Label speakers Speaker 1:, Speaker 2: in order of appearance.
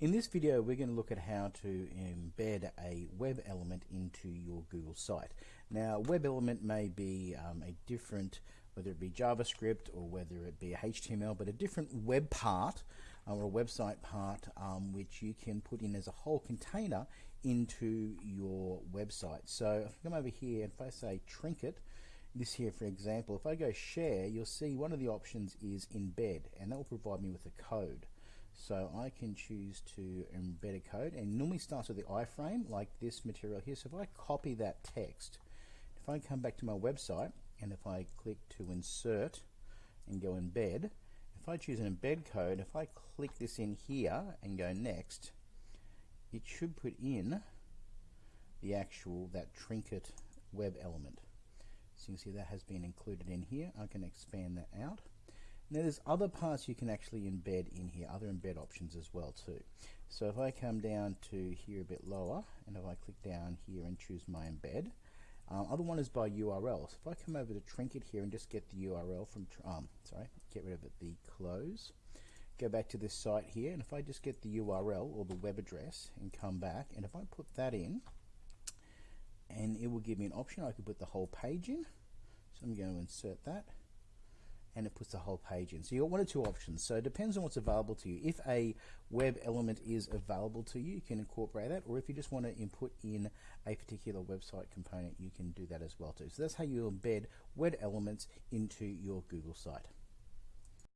Speaker 1: In this video we're going to look at how to embed a web element into your Google site. Now web element may be um, a different whether it be JavaScript or whether it be HTML but a different web part uh, or a website part um, which you can put in as a whole container into your website. So if I come over here and if I say trinket this here for example if I go share you'll see one of the options is embed and that will provide me with a code. So I can choose to embed a code and normally starts with the iframe like this material here. So if I copy that text, if I come back to my website and if I click to insert and go embed, if I choose an embed code, if I click this in here and go next, it should put in the actual, that trinket web element. So you can see that has been included in here. I can expand that out. Now there's other parts you can actually embed in here, other embed options as well too. So if I come down to here a bit lower, and if I click down here and choose my embed, um, other one is by URL. So if I come over to Trinket here and just get the URL from, um, sorry, get rid of it, the close, go back to this site here, and if I just get the URL or the web address and come back, and if I put that in, and it will give me an option, I could put the whole page in. So I'm going to insert that and it puts the whole page in. So you've got one or two options. So it depends on what's available to you. If a web element is available to you, you can incorporate that. Or if you just want to input in a particular website component, you can do that as well too. So that's how you embed web elements into your Google site.